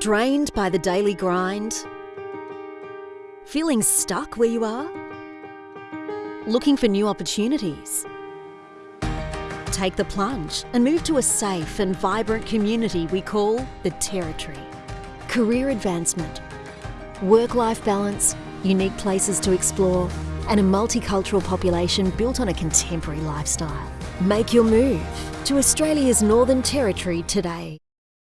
Drained by the daily grind? Feeling stuck where you are? Looking for new opportunities? Take the plunge and move to a safe and vibrant community we call the Territory. Career advancement, work-life balance, unique places to explore, and a multicultural population built on a contemporary lifestyle. Make your move to Australia's Northern Territory today.